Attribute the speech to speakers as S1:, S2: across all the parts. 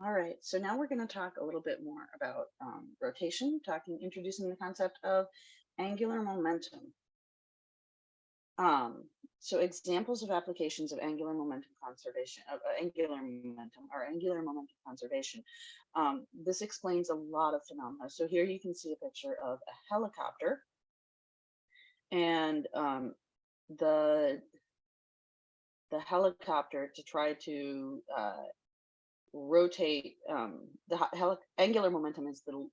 S1: All right, so now we're going to talk a little bit more about um, rotation, talking, introducing the concept of angular momentum. Um, so examples of applications of angular momentum conservation, of uh, angular momentum or angular momentum conservation. Um, this explains a lot of phenomena. So here you can see a picture of a helicopter and um, the the helicopter to try to uh, rotate um, the angular momentum is the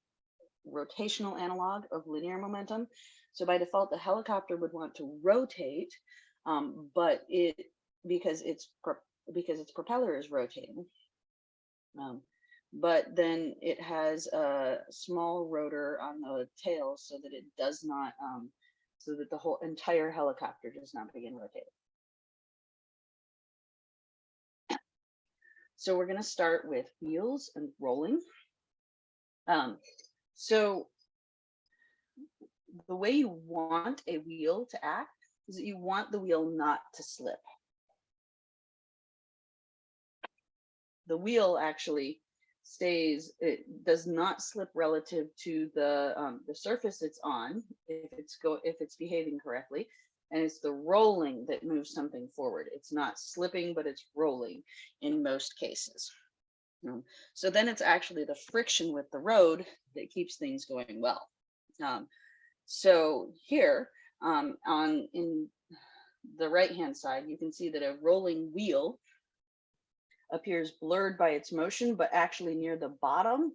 S1: rotational analog of linear momentum. So by default, the helicopter would want to rotate, um, but it because its because its propeller is rotating. Um, but then it has a small rotor on the tail so that it does not, um, so that the whole entire helicopter does not begin rotating. So we're going to start with wheels and rolling. Um, so the way you want a wheel to act is that you want the wheel not to slip. The wheel actually stays, it does not slip relative to the um, the surface it's on if it's go if it's behaving correctly and it's the rolling that moves something forward. It's not slipping, but it's rolling in most cases. Um, so then it's actually the friction with the road that keeps things going well. Um, so here um, on in the right hand side, you can see that a rolling wheel appears blurred by its motion, but actually near the bottom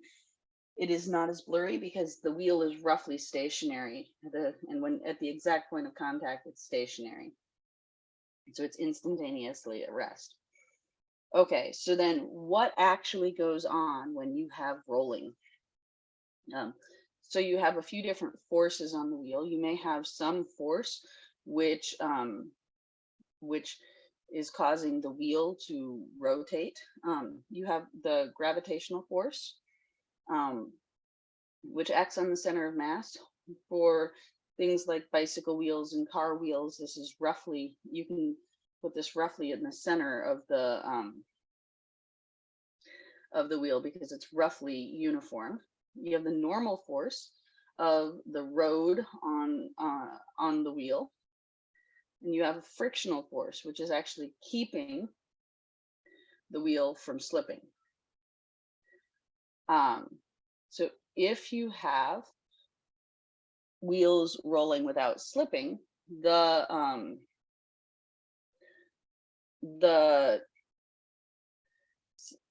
S1: it is not as blurry because the wheel is roughly stationary the, and when at the exact point of contact it's stationary. So it's instantaneously at rest. Okay so then what actually goes on when you have rolling? Um, so you have a few different forces on the wheel. You may have some force which um, which is causing the wheel to rotate. Um, you have the gravitational force um, which acts on the center of mass for things like bicycle wheels and car wheels. This is roughly, you can put this roughly in the center of the um, of the wheel because it's roughly uniform. You have the normal force of the road on uh, on the wheel, and you have a frictional force, which is actually keeping the wheel from slipping. Um, so if you have wheels rolling without slipping, the um, the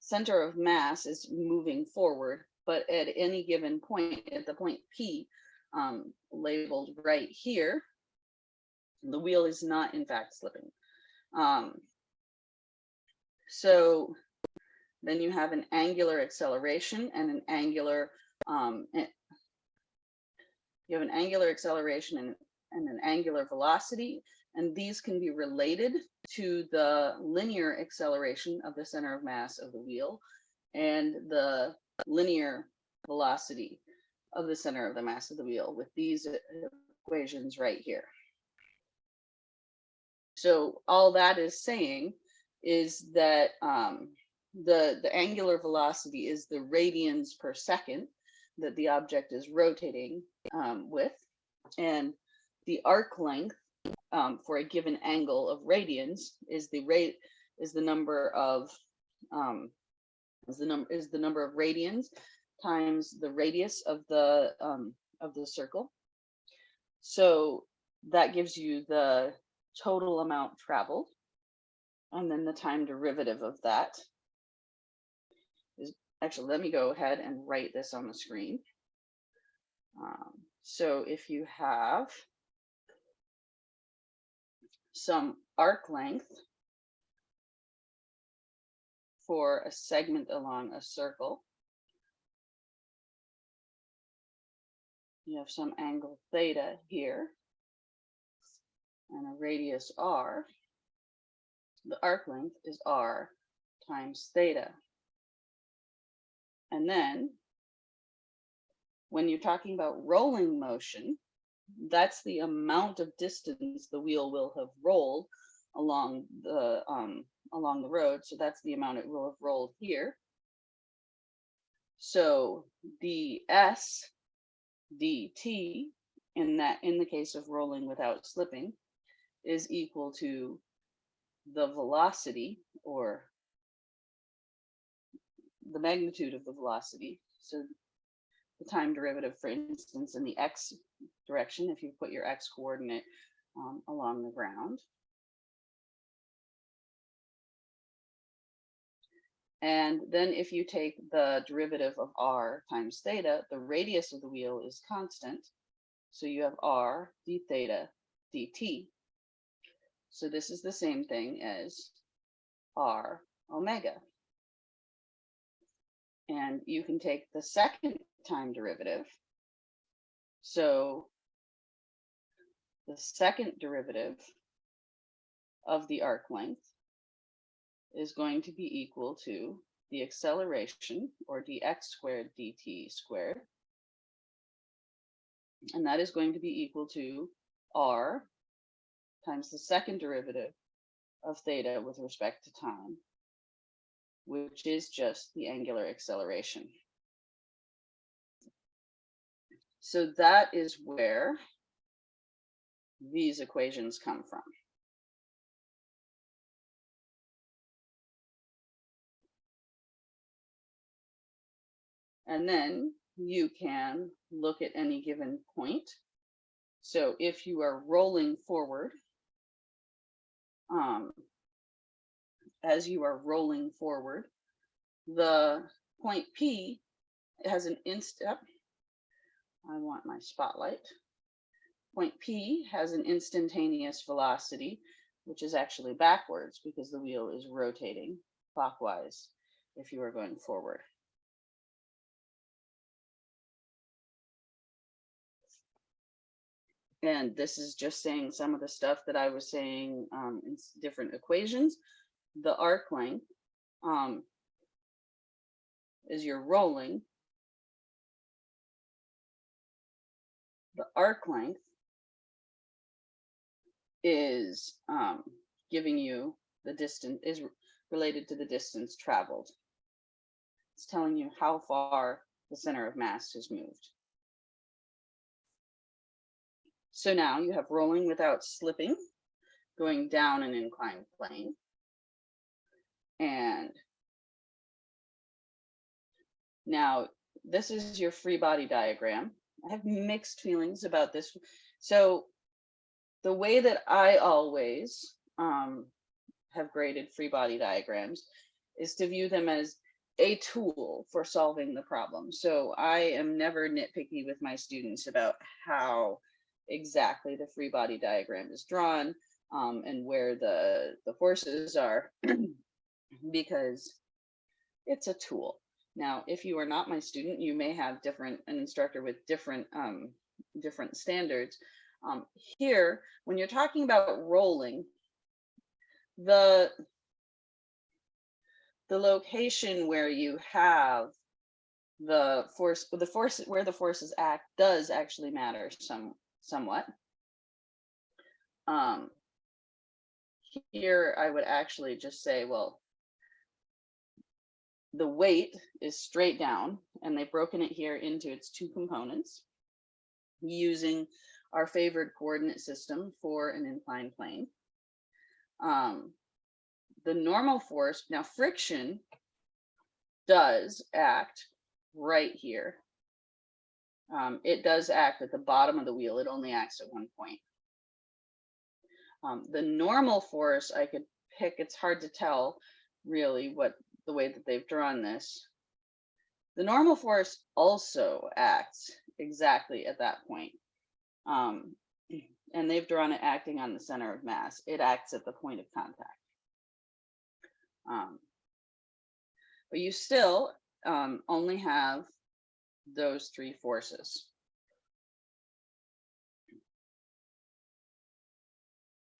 S1: center of mass is moving forward, but at any given point, at the point P, um, labeled right here, the wheel is not in fact slipping. Um, so then you have an angular acceleration and an angular, um, you have an angular acceleration and, and an angular velocity, and these can be related to the linear acceleration of the center of mass of the wheel and the linear velocity of the center of the mass of the wheel with these equations right here. So all that is saying is that um, the, the angular velocity is the radians per second that the object is rotating um, with. And the arc length um, for a given angle of radians is the rate is the number of um, is the number is the number of radians times the radius of the um, of the circle. So that gives you the total amount traveled and then the time derivative of that actually, let me go ahead and write this on the screen. Um, so if you have some arc length for a segment along a circle, you have some angle theta here and a radius r, the arc length is r times theta. And then when you're talking about rolling motion, that's the amount of distance the wheel will have rolled along the um, along the road. So that's the amount it will have rolled here. So the S dt in that in the case of rolling without slipping is equal to the velocity or the magnitude of the velocity. So the time derivative, for instance, in the x direction, if you put your x coordinate um, along the ground. And then if you take the derivative of r times theta, the radius of the wheel is constant. So you have r d theta dt. So this is the same thing as r omega. And you can take the second time derivative. So the second derivative of the arc length is going to be equal to the acceleration or dx squared dt squared. And that is going to be equal to r times the second derivative of theta with respect to time, which is just the angular acceleration. So that is where these equations come from. And then you can look at any given point. So if you are rolling forward, um, as you are rolling forward, the point P has an instant, I want my spotlight. Point P has an instantaneous velocity, which is actually backwards because the wheel is rotating clockwise if you are going forward. And this is just saying some of the stuff that I was saying um, in different equations. The arc length um, is you're rolling. The arc length is um, giving you the distance, is related to the distance traveled. It's telling you how far the center of mass has moved. So now you have rolling without slipping, going down an inclined plane. And now this is your free body diagram. I have mixed feelings about this. So the way that I always um, have graded free body diagrams is to view them as a tool for solving the problem. So I am never nitpicky with my students about how exactly the free body diagram is drawn um, and where the, the forces are because it's a tool. Now, if you are not my student, you may have different an instructor with different um, different standards. Um, here, when you're talking about rolling, the the location where you have the force, the force where the forces act does actually matter some somewhat. Um, here I would actually just say, well, the weight is straight down and they've broken it here into its two components using our favored coordinate system for an inclined plane. Um, the normal force, now friction does act right here um, it does act at the bottom of the wheel. It only acts at one point. Um, the normal force I could pick, it's hard to tell really what the way that they've drawn this. The normal force also acts exactly at that point. Um, and they've drawn it acting on the center of mass. It acts at the point of contact. Um, but you still um, only have those three forces.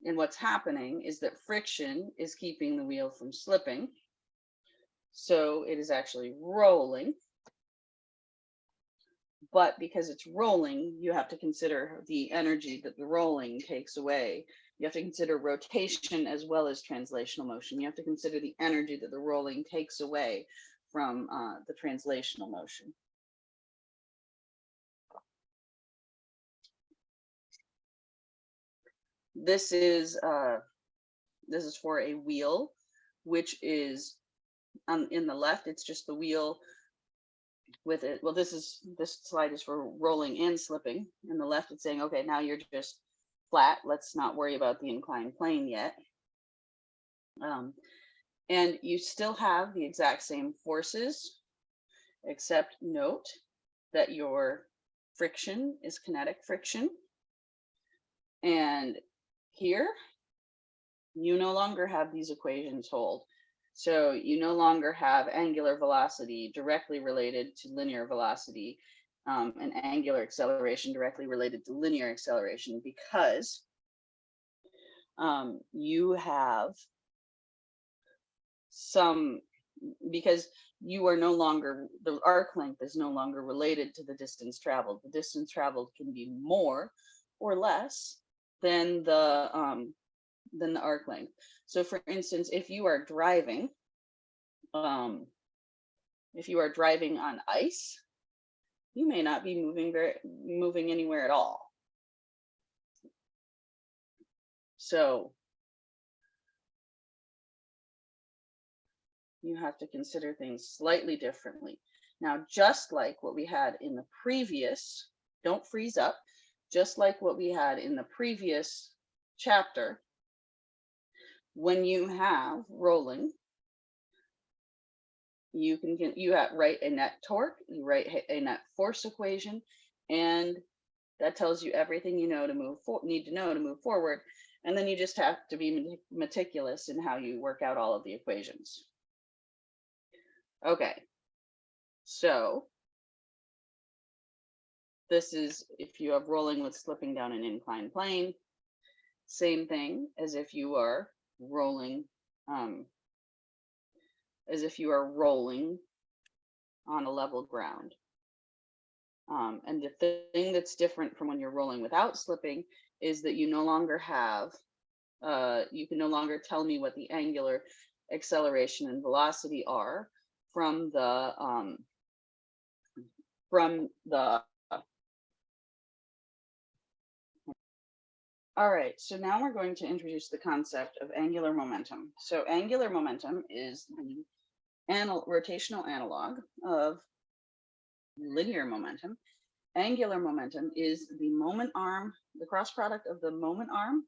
S1: And what's happening is that friction is keeping the wheel from slipping. So it is actually rolling. But because it's rolling, you have to consider the energy that the rolling takes away. You have to consider rotation as well as translational motion. You have to consider the energy that the rolling takes away from uh, the translational motion. This is uh, this is for a wheel, which is um, in the left, it's just the wheel with it. Well, this is this slide is for rolling and slipping. In the left, it's saying, okay, now you're just flat. Let's not worry about the inclined plane yet. Um, and you still have the exact same forces, except note that your friction is kinetic friction. And here, you no longer have these equations hold. So you no longer have angular velocity directly related to linear velocity um, and angular acceleration directly related to linear acceleration because um, you have some, because you are no longer, the arc length is no longer related to the distance traveled. The distance traveled can be more or less than the um, than the arc length. So for instance, if you are driving, um, if you are driving on ice, you may not be moving very moving anywhere at all. So you have to consider things slightly differently. Now, just like what we had in the previous, don't freeze up, just like what we had in the previous chapter, when you have rolling, you can get you have write a net torque, you write a net force equation, and that tells you everything you know to move for need to know to move forward. And then you just have to be meticulous in how you work out all of the equations. Okay, so this is if you have rolling with slipping down an inclined plane, same thing as if you are rolling, um, as if you are rolling on a level ground. Um, and the thing that's different from when you're rolling without slipping is that you no longer have, uh, you can no longer tell me what the angular acceleration and velocity are from the, um, from the All right, so now we're going to introduce the concept of angular momentum. So angular momentum is the anal rotational analog of linear momentum. Angular momentum is the moment arm, the cross product of the moment arm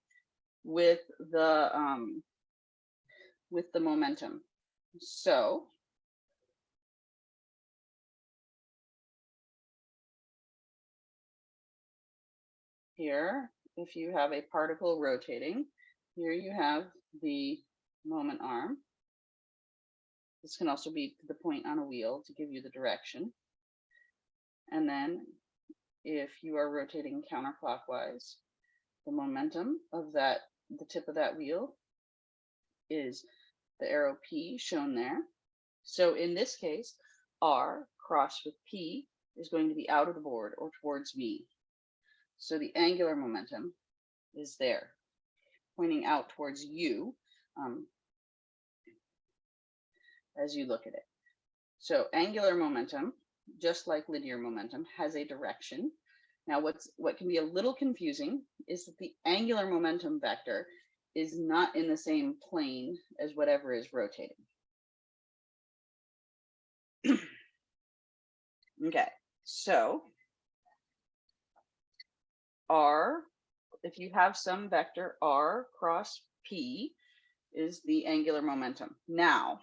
S1: with the um, with the momentum. So here if you have a particle rotating, here you have the moment arm. This can also be the point on a wheel to give you the direction. And then if you are rotating counterclockwise, the momentum of that, the tip of that wheel is the arrow P shown there. So in this case, R crossed with P is going to be out of the board or towards me. So the angular momentum is there, pointing out towards you um, as you look at it. So angular momentum, just like linear momentum, has a direction. Now what's what can be a little confusing is that the angular momentum vector is not in the same plane as whatever is rotating. okay, so R, if you have some vector R cross P is the angular momentum. Now,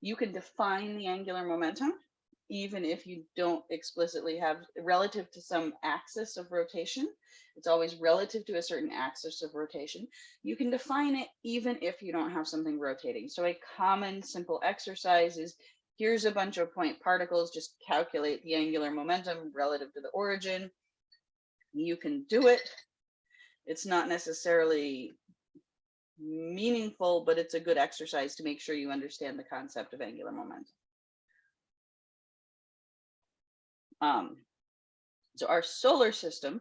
S1: you can define the angular momentum even if you don't explicitly have relative to some axis of rotation. It's always relative to a certain axis of rotation. You can define it even if you don't have something rotating. So a common simple exercise is here's a bunch of point particles, just calculate the angular momentum relative to the origin you can do it. It's not necessarily meaningful, but it's a good exercise to make sure you understand the concept of angular momentum. Um, so our solar system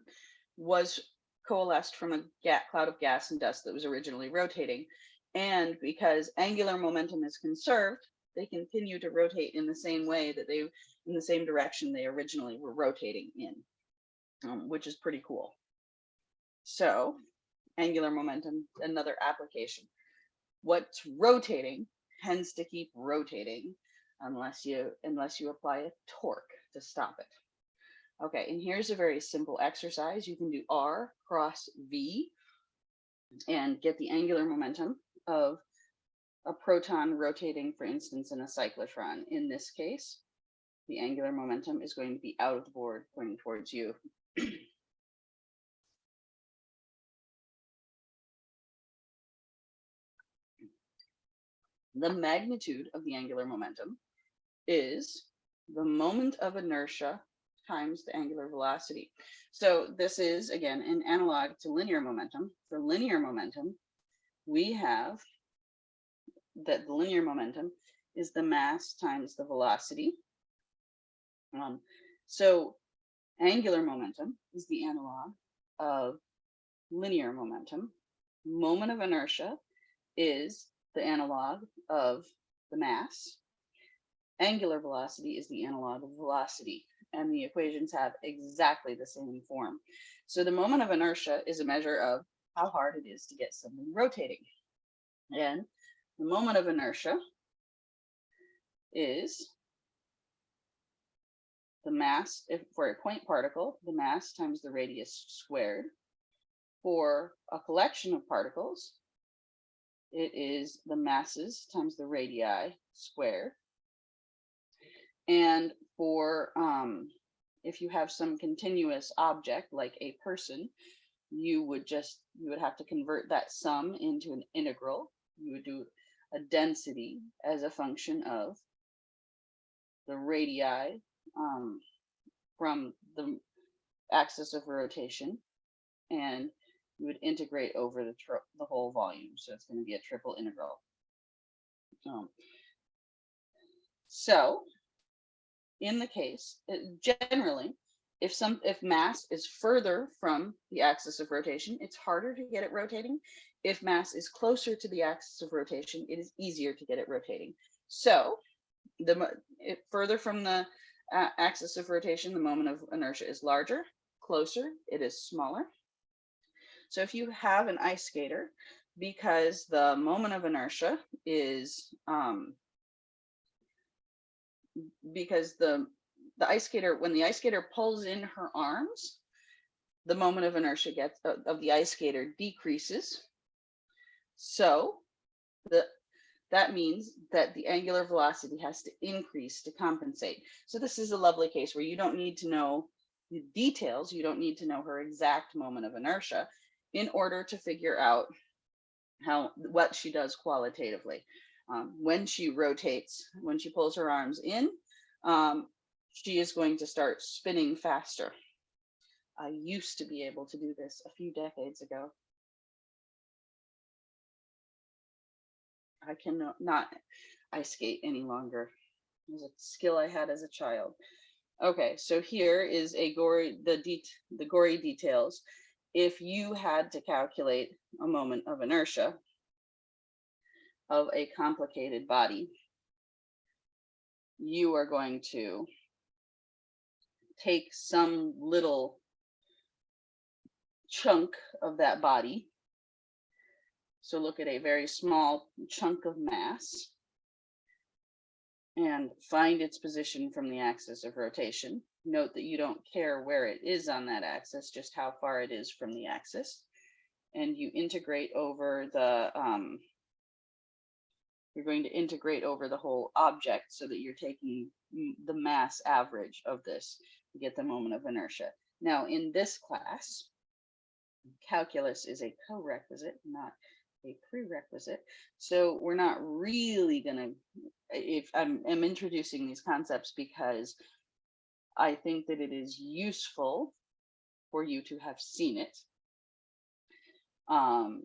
S1: was coalesced from a cloud of gas and dust that was originally rotating. And because angular momentum is conserved, they continue to rotate in the same way that they, in the same direction they originally were rotating in, um, which is pretty cool. So angular momentum, another application. What's rotating tends to keep rotating unless you unless you apply a torque to stop it. Okay, and here's a very simple exercise. You can do R cross V and get the angular momentum of a proton rotating, for instance, in a cyclotron. In this case, the angular momentum is going to be out of the board pointing towards you. the magnitude of the angular momentum is the moment of inertia times the angular velocity. So this is, again, an analog to linear momentum. For linear momentum, we have that the linear momentum is the mass times the velocity. Um, so angular momentum is the analog of linear momentum. Moment of inertia is the analog of the mass. Angular velocity is the analog of velocity, and the equations have exactly the same form. So the moment of inertia is a measure of how hard it is to get something rotating. And the moment of inertia is the mass, if for a point particle, the mass times the radius squared. For a collection of particles, it is the masses times the radii squared. And for um, if you have some continuous object like a person, you would just, you would have to convert that sum into an integral. You would do a density as a function of the radii um, from the axis of rotation. And you would integrate over the, the whole volume. So it's going to be a triple integral. Um, so in the case, generally, if some if mass is further from the axis of rotation, it's harder to get it rotating. If mass is closer to the axis of rotation, it is easier to get it rotating. So the it, further from the axis of rotation, the moment of inertia is larger. Closer, it is smaller. So if you have an ice skater, because the moment of inertia is um, because the the ice skater when the ice skater pulls in her arms the moment of inertia gets of the ice skater decreases so the that means that the angular velocity has to increase to compensate so this is a lovely case where you don't need to know the details you don't need to know her exact moment of inertia in order to figure out how what she does qualitatively um, when she rotates, when she pulls her arms in, um, she is going to start spinning faster. I used to be able to do this a few decades ago. I cannot not ice skate any longer. It was a skill I had as a child. Okay, so here is a gory the de the gory details. If you had to calculate a moment of inertia, of a complicated body, you are going to take some little chunk of that body. So look at a very small chunk of mass and find its position from the axis of rotation. Note that you don't care where it is on that axis, just how far it is from the axis. And you integrate over the um, you're going to integrate over the whole object so that you're taking the mass average of this to get the moment of inertia. Now in this class, calculus is a co-requisite, not a prerequisite. So we're not really gonna, if I'm, I'm introducing these concepts because I think that it is useful for you to have seen it. Um,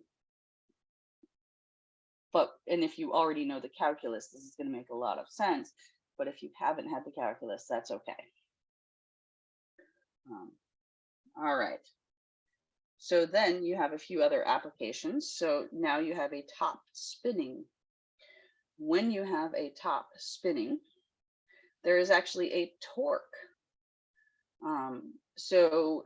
S1: but, and if you already know the calculus, this is going to make a lot of sense. But if you haven't had the calculus, that's okay. Um, all right. So then you have a few other applications. So now you have a top spinning when you have a top spinning, there is actually a torque. Um, so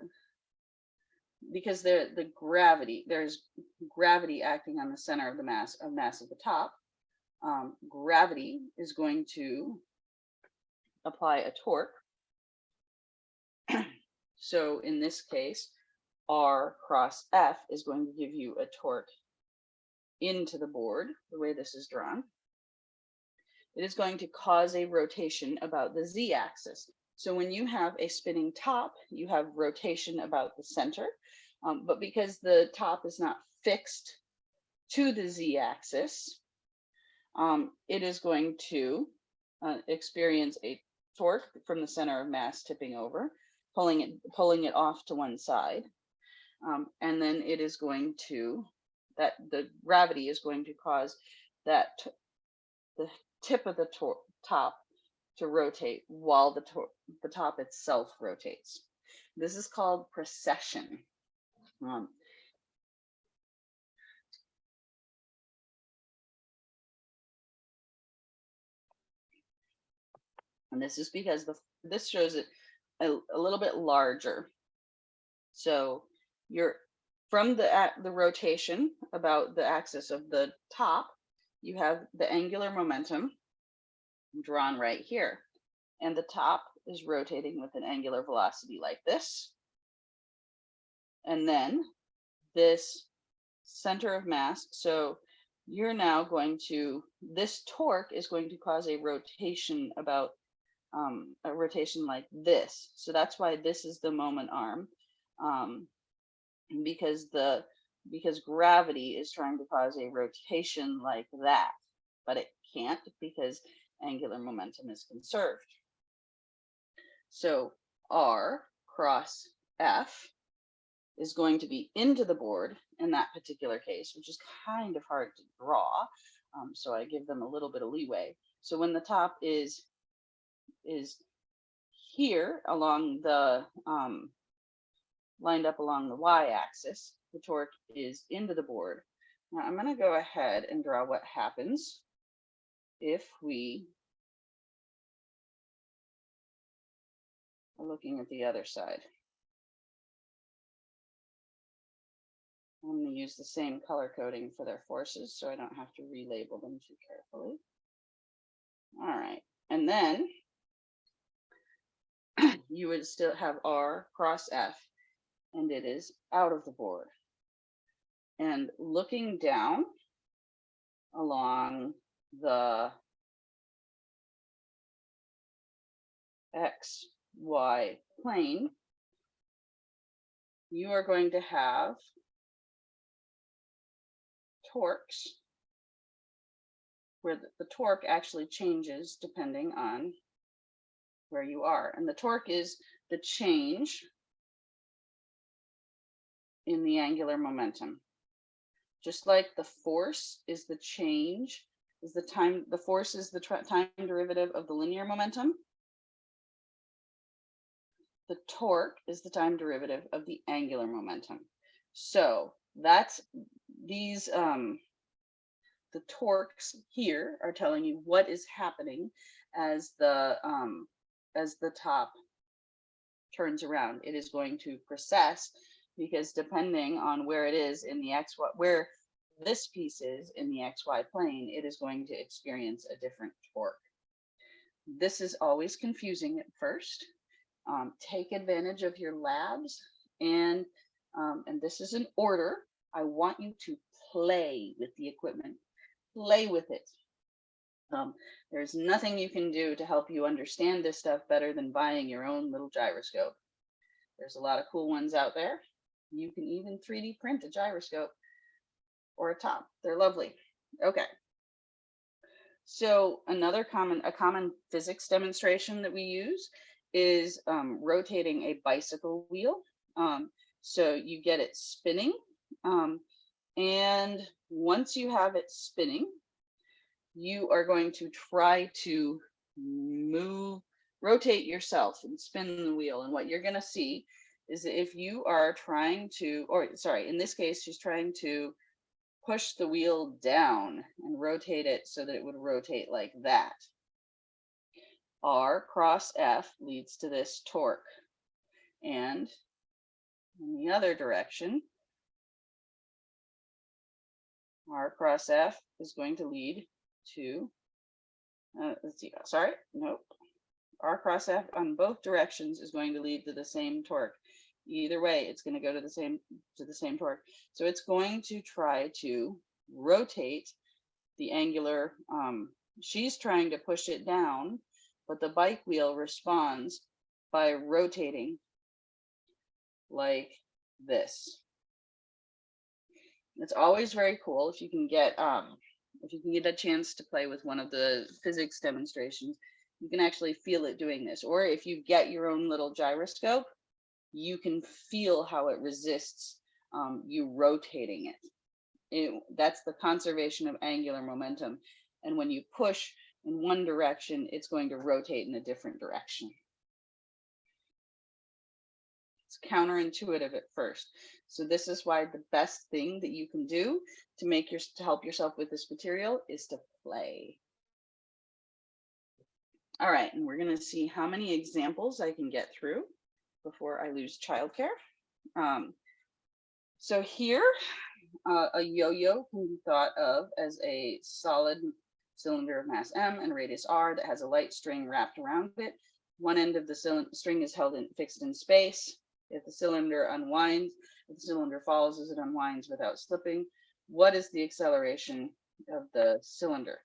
S1: because the the gravity there's gravity acting on the center of the mass of mass at the top um, gravity is going to apply a torque so in this case r cross f is going to give you a torque into the board the way this is drawn. It is going to cause a rotation about the z-axis so when you have a spinning top, you have rotation about the center, um, but because the top is not fixed to the z-axis, um, it is going to uh, experience a torque from the center of mass tipping over, pulling it pulling it off to one side, um, and then it is going to that the gravity is going to cause that the tip of the top to rotate while the, the top itself rotates. This is called precession. Um, and this is because the this shows it a, a little bit larger. So you're from the the rotation about the axis of the top, you have the angular momentum drawn right here. And the top is rotating with an angular velocity like this. And then this center of mass. So you're now going to, this torque is going to cause a rotation about um, a rotation like this. So that's why this is the moment arm. Um, because the because gravity is trying to cause a rotation like that, but it can't because angular momentum is conserved. So R cross F is going to be into the board in that particular case, which is kind of hard to draw. Um, so I give them a little bit of leeway. So when the top is is here along the um, lined up along the y-axis, the torque is into the board. Now I'm going to go ahead and draw what happens if we are looking at the other side. I'm going to use the same color coding for their forces so I don't have to relabel them too carefully. All right, and then you would still have R cross F and it is out of the board. And looking down along the X, Y plane, you are going to have torques where the, the torque actually changes depending on where you are. And the torque is the change in the angular momentum. Just like the force is the change, is the time, the force is the time derivative of the linear momentum. The torque is the time derivative of the angular momentum. So that's these, um, the torques here are telling you what is happening as the, um, as the top turns around. It is going to precess because depending on where it is in the X, what where this piece is in the XY plane, it is going to experience a different torque. This is always confusing at first. Um, take advantage of your labs and um, and this is an order. I want you to play with the equipment, play with it. Um, there's nothing you can do to help you understand this stuff better than buying your own little gyroscope. There's a lot of cool ones out there. You can even 3D print a gyroscope or a top. They're lovely. Okay. So another common, a common physics demonstration that we use is um, rotating a bicycle wheel. Um, so you get it spinning. Um, and once you have it spinning, you are going to try to move, rotate yourself and spin the wheel. And what you're going to see is if you are trying to, or sorry, in this case, she's trying to push the wheel down and rotate it so that it would rotate like that. R cross F leads to this torque. And in the other direction, R cross F is going to lead to, uh, let's see, sorry, nope. R cross F on both directions is going to lead to the same torque. Either way, it's going to go to the same to the same torque. So it's going to try to rotate the angular. Um, she's trying to push it down, but the bike wheel responds by rotating like this. It's always very cool if you can get um, if you can get a chance to play with one of the physics demonstrations, you can actually feel it doing this. Or if you get your own little gyroscope, you can feel how it resists um, you rotating it. it. That's the conservation of angular momentum. And when you push in one direction, it's going to rotate in a different direction. It's counterintuitive at first. So this is why the best thing that you can do to make your to help yourself with this material is to play. All right, and we're gonna see how many examples I can get through before I lose childcare. Um, so here, uh, a yo-yo can be thought of as a solid cylinder of mass m and radius r that has a light string wrapped around it. One end of the string is held in fixed in space. If the cylinder unwinds, if the cylinder falls as it unwinds without slipping, what is the acceleration of the cylinder?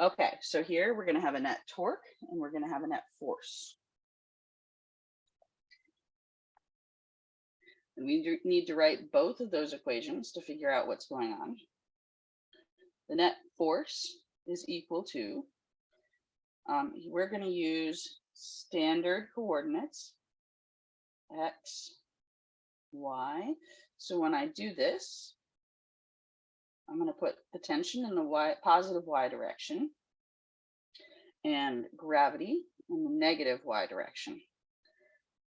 S1: Okay, so here we're going to have a net torque and we're going to have a net force. And we need to write both of those equations to figure out what's going on. The net force is equal to, um, we're going to use standard coordinates, x, y. So when I do this, I'm going to put the tension in the y, positive y direction and gravity in the negative y direction.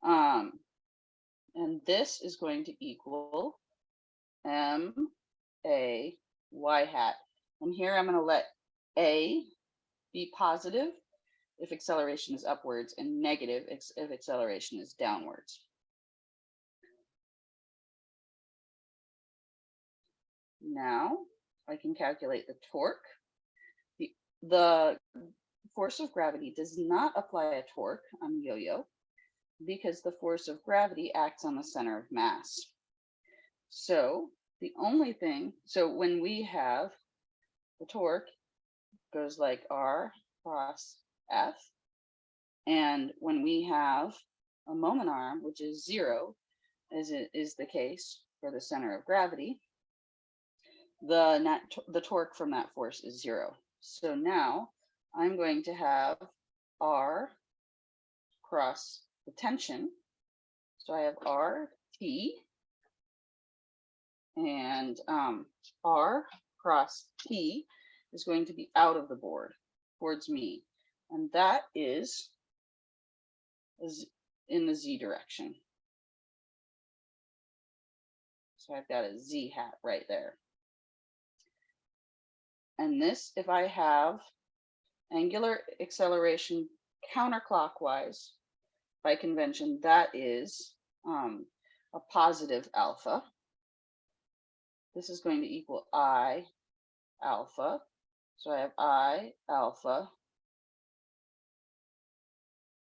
S1: Um, and this is going to equal m a y hat. And here I'm going to let a be positive if acceleration is upwards and negative if acceleration is downwards. Now I can calculate the torque. The, the force of gravity does not apply a torque on yo-yo because the force of gravity acts on the center of mass. So the only thing, so when we have the torque goes like R cross F, and when we have a moment arm, which is zero, as it is the case for the center of gravity, the net the torque from that force is zero. So now I'm going to have R cross the tension. So I have R T and um, R cross T is going to be out of the board towards me. And that is is, in the Z direction. So I've got a Z hat right there. And this, if I have angular acceleration counterclockwise by convention, that is um, a positive alpha. This is going to equal I alpha. So I have I alpha.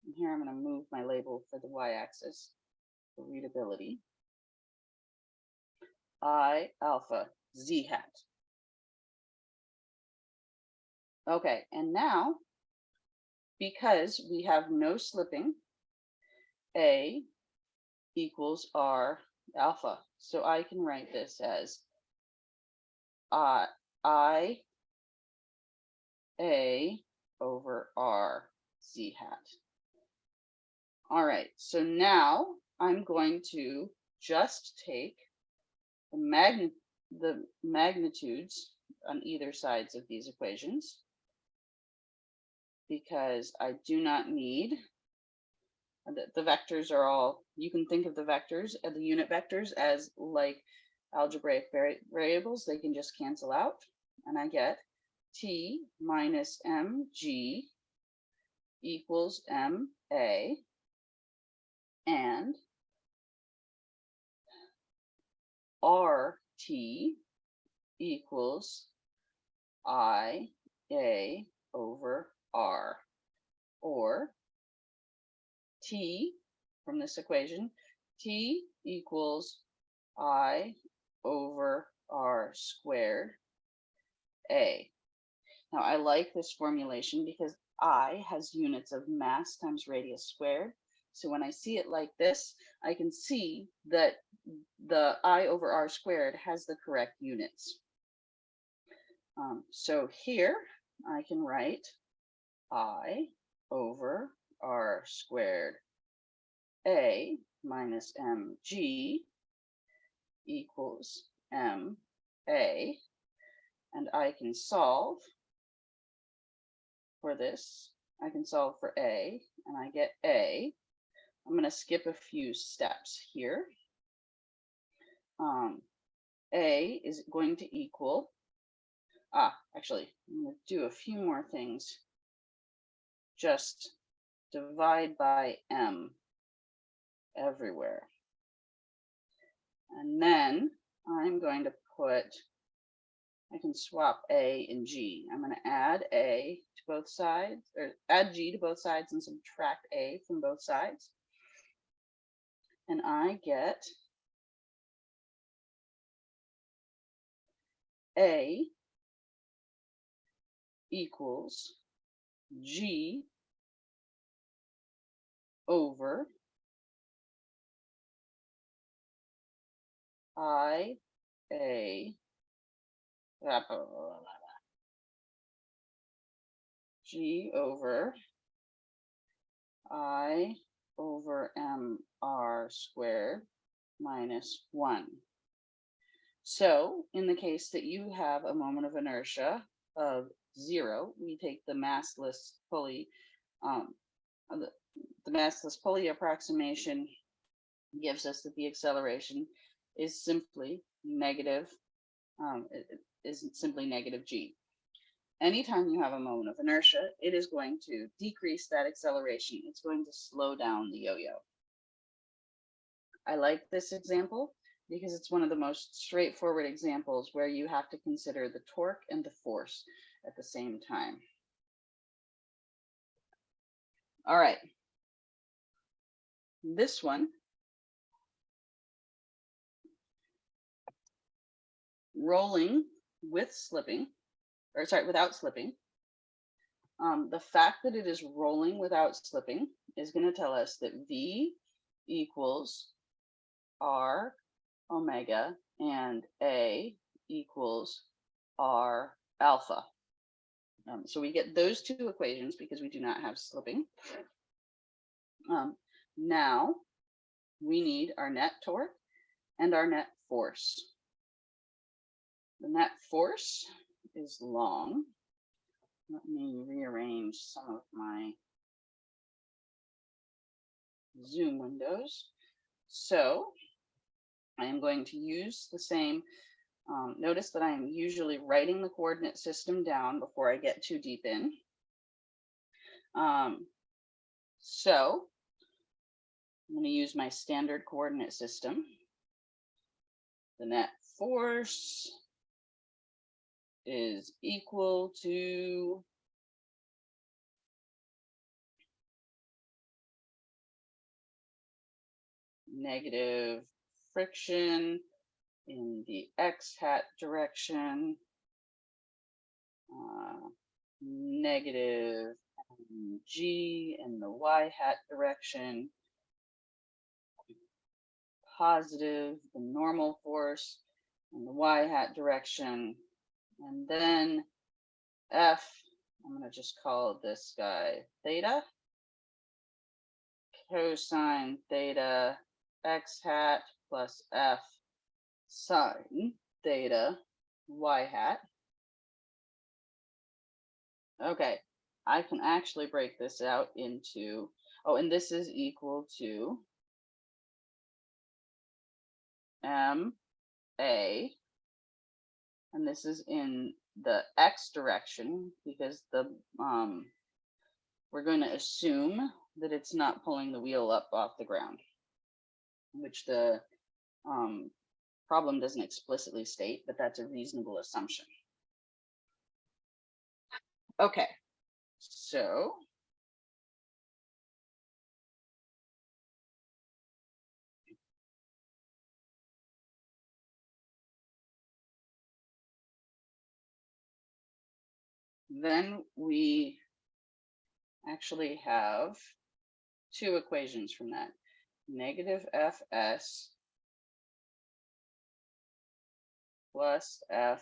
S1: And here I'm going to move my label for the y-axis for readability. I alpha z hat. Okay, and now, because we have no slipping, A equals R alpha. So I can write this as uh, I A over R Z hat. All right, so now I'm going to just take the the magnitudes on either sides of these equations because I do not need the, the vectors are all, you can think of the vectors, uh, the unit vectors as like algebraic vari- variables, they can just cancel out. And I get t minus mg equals ma and rt equals i a over r or t from this equation t equals i over r squared a now I like this formulation because I has units of mass times radius squared. So when I see it like this, I can see that the I over R squared has the correct units. Um, so here I can write I over R squared A minus mg equals m a and I can solve for this. I can solve for A and I get A. I'm going to skip a few steps here. Um, A is going to equal, ah, actually, I'm going to do a few more things. Just divide by M everywhere. And then I'm going to put I can swap A and G. I'm going to add A to both sides, or add G to both sides and subtract A from both sides. And I get A equals G over I A. G over I over M R squared minus one. So in the case that you have a moment of inertia of zero, we take the massless pulley, um, uh, the, massless pulley approximation gives us that the acceleration is simply negative, um, is simply negative g. Anytime you have a moment of inertia, it is going to decrease that acceleration. It's going to slow down the yo-yo. I like this example because it's one of the most straightforward examples where you have to consider the torque and the force at the same time. All right. This one rolling with slipping, or sorry, without slipping. Um, the fact that it is rolling without slipping is going to tell us that V equals R omega and A equals R alpha. Um, so we get those two equations because we do not have slipping. Um, now we need our net torque and our net force. The net force is long. Let me rearrange some of my Zoom windows. So I am going to use the same, um, notice that I am usually writing the coordinate system down before I get too deep in. Um, so I'm going to use my standard coordinate system. The net force is equal to negative friction in the x hat direction, uh, negative g in the y hat direction, positive the normal force in the y hat direction, and then F, I'm going to just call this guy theta. Cosine theta x hat plus F sine theta y hat. Okay, I can actually break this out into, oh, and this is equal to M A. And this is in the X direction because the, um, we're going to assume that it's not pulling the wheel up off the ground, which the, um, problem doesn't explicitly state, but that's a reasonable assumption. Okay, so then we actually have two equations from that. Negative Fs plus F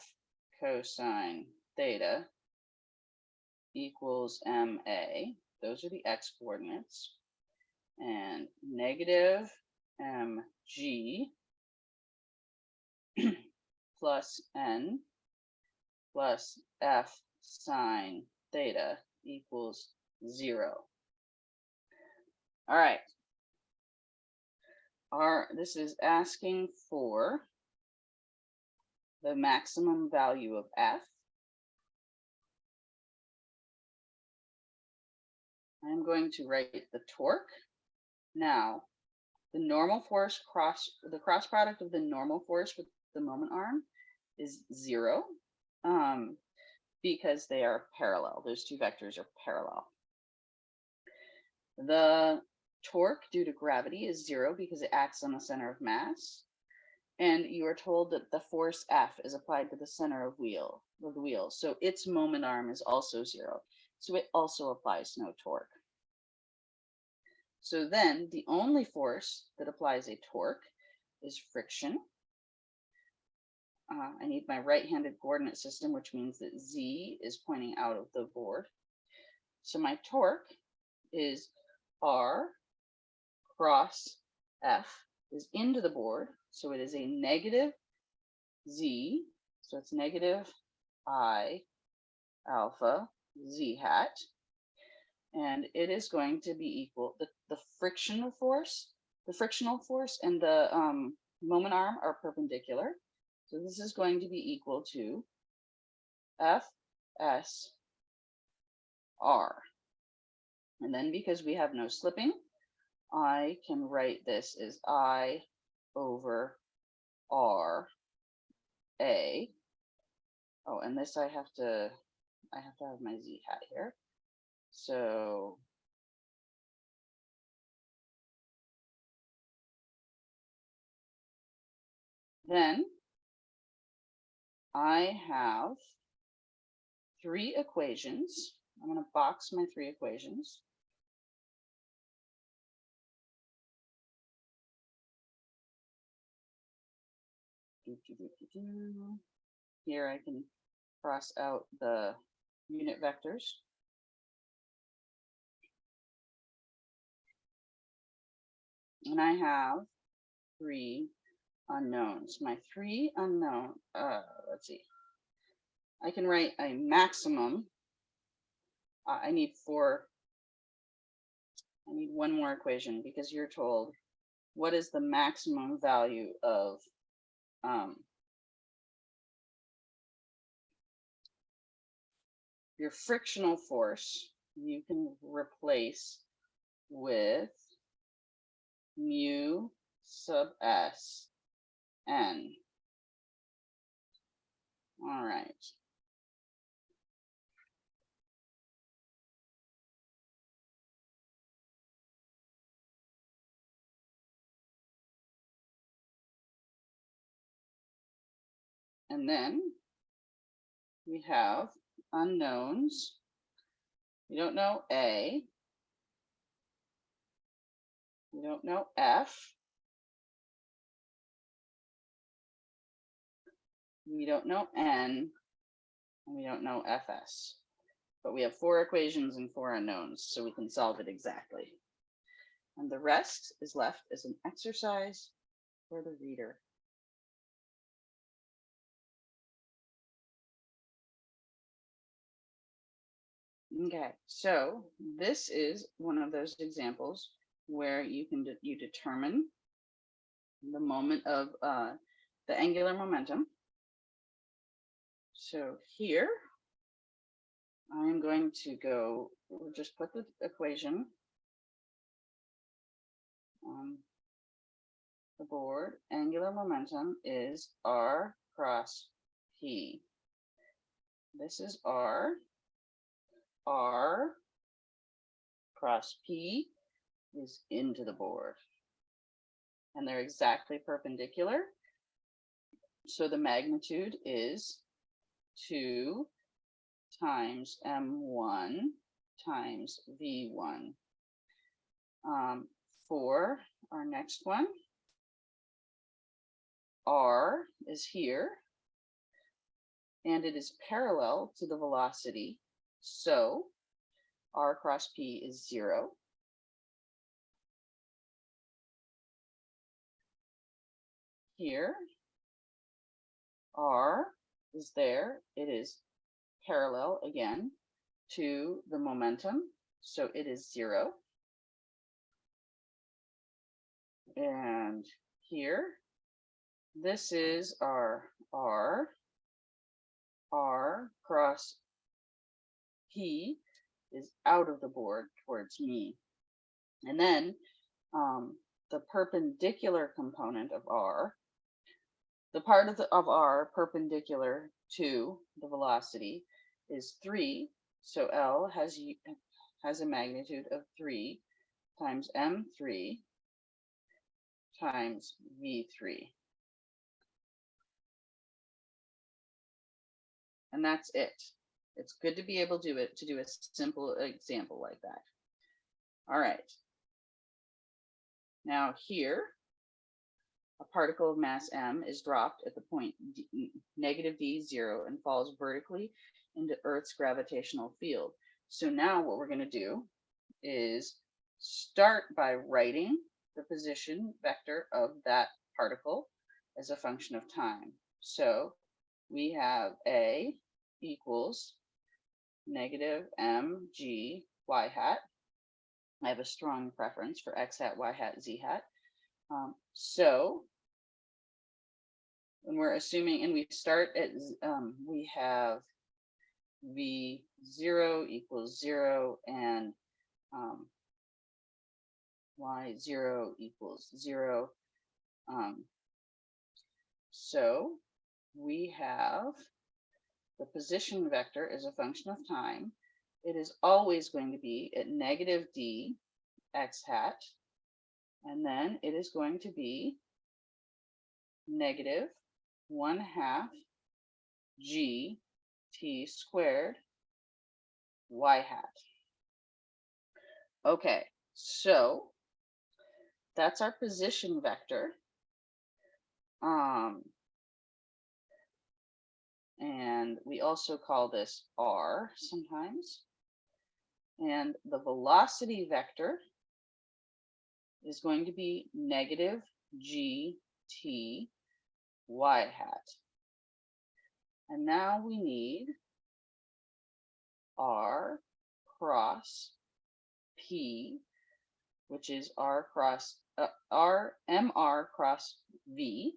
S1: cosine theta equals MA. Those are the X coordinates. And negative mg plus n plus f sine theta equals zero. All right. Our, this is asking for the maximum value of f. I'm going to write the torque. Now, the normal force cross, the cross product of the normal force with the moment arm is zero um, because they are parallel. Those two vectors are parallel. The torque due to gravity is zero because it acts on the center of mass. And you are told that the force F is applied to the center of wheel of the wheel. So its moment arm is also zero. So it also applies no torque. So then the only force that applies a torque is friction. Uh, I need my right-handed coordinate system, which means that Z is pointing out of the board. So my torque is R cross F is into the board. So it is a negative Z. So it's negative I alpha Z hat. And it is going to be equal, the, the frictional force, the frictional force and the um, moment arm are perpendicular. So this is going to be equal to F S R. And then because we have no slipping, I can write this as I over R A. Oh, and this I have to, I have to have my Z hat here. So then I have three equations. I'm going to box my three equations. Here I can cross out the unit vectors. And I have three unknowns. My three unknown, uh, let's see. I can write a maximum. Uh, I need four. I need one more equation because you're told what is the maximum value of um, your frictional force. You can replace with mu sub s n. All right. And then we have unknowns. We don't know A. We don't know F. We don't know N. And we don't know FS. But we have four equations and four unknowns, so we can solve it exactly. And the rest is left as an exercise for the reader. Okay, so this is one of those examples where you can de you determine the moment of uh, the angular momentum. So here, I'm going to go, we'll just put the equation on the board. Angular momentum is R cross P. This is R. R cross P is into the board. And they're exactly perpendicular. So the magnitude is 2 times M1 times V1. Um, for our next one, R is here, and it is parallel to the velocity. So R cross P is zero. Here, R is there. It is parallel again to the momentum. So it is zero. And here, this is our R. R cross P is out of the board towards me. And then um, the perpendicular component of R, the part of, the, of R perpendicular to the velocity is 3. So L has, has a magnitude of 3 times M3 times V3. And that's it. It's good to be able to do it to do a simple example like that. All right. Now here, a particle of mass m is dropped at the point d, negative d zero and falls vertically into Earth's gravitational field. So now what we're going to do is start by writing the position vector of that particle as a function of time. So we have a equals negative mg y hat. I have a strong preference for x hat, y hat, z hat. Um, so when we're assuming, and we start at, um, we have v0 equals 0 and um, y0 equals 0. Um, so we have the position vector is a function of time. It is always going to be at negative d x hat, and then it is going to be negative 1 half g t squared y hat. Okay, so that's our position vector. Um, and we also call this r sometimes. And the velocity vector is going to be negative g t y hat. And now we need r cross p, which is r cross uh, r mr cross v.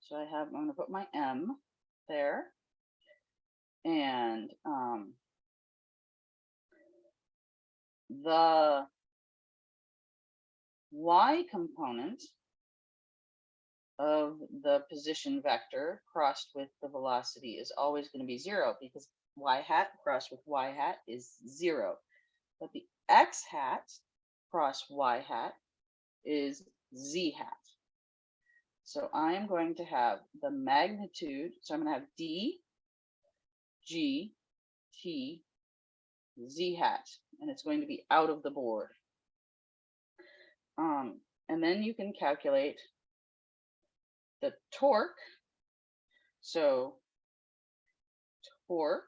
S1: So I have, I'm going to put my m there. And um, the y component of the position vector crossed with the velocity is always going to be zero because y hat crossed with y hat is zero. But the x hat cross y hat is z hat. So I'm going to have the magnitude. So I'm going to have D, G, T, Z hat, and it's going to be out of the board. Um, and then you can calculate the torque. So torque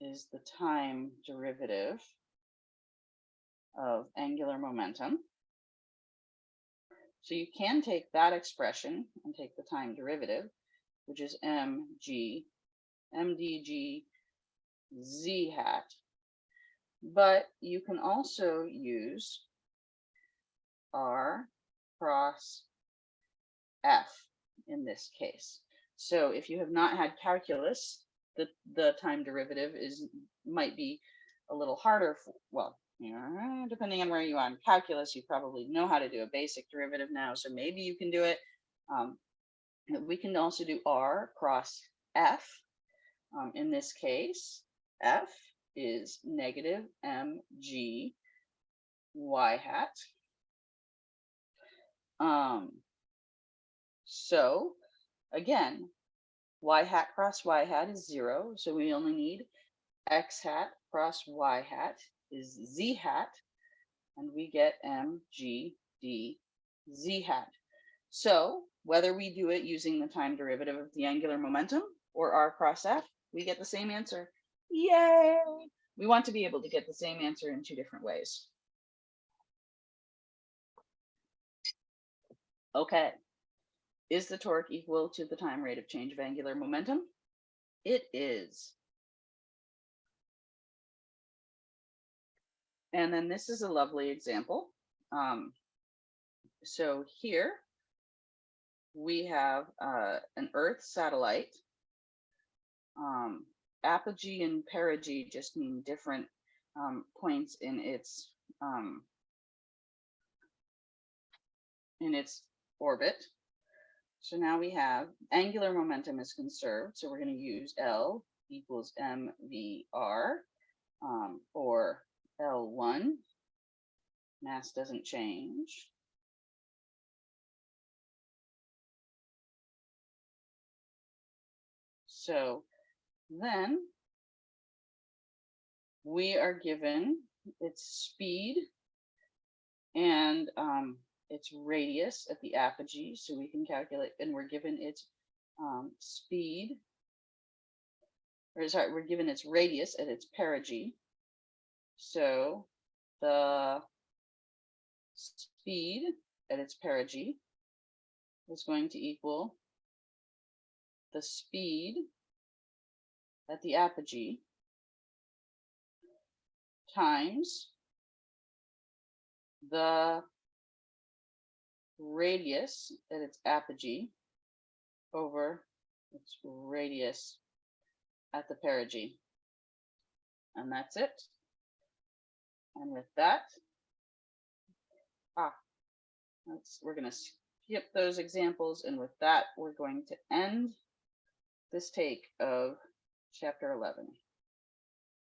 S1: is the time derivative of angular momentum. So you can take that expression and take the time derivative, which is mg, mdg, z hat. But you can also use r cross f in this case. So if you have not had calculus, the, the time derivative is might be a little harder. For, well, depending on where you are in calculus, you probably know how to do a basic derivative now. So maybe you can do it. Um, we can also do r cross f. Um, in this case, f is negative mg y hat. Um, so again, y hat cross y hat is zero. So we only need x hat cross y hat is z hat. And we get mg d z hat. So whether we do it using the time derivative of the angular momentum or r cross f, we get the same answer. Yay! We want to be able to get the same answer in two different ways. Okay. Is the torque equal to the time rate of change of angular momentum? It is. And then this is a lovely example. Um, so here we have uh, an Earth satellite. Um, apogee and perigee just mean different um, points in its um, in its orbit. So now we have angular momentum is conserved. So we're going to use L equals mvr um, or L1. Mass doesn't change. So then we are given its speed and um, its radius at the apogee, so we can calculate, and we're given its um, speed, or sorry, we're given its radius at its perigee. So the speed at its perigee is going to equal the speed at the apogee times the radius at its apogee over its radius at the perigee. And that's it. And with that, ah, we're going to skip those examples. And with that, we're going to end this take of chapter 11.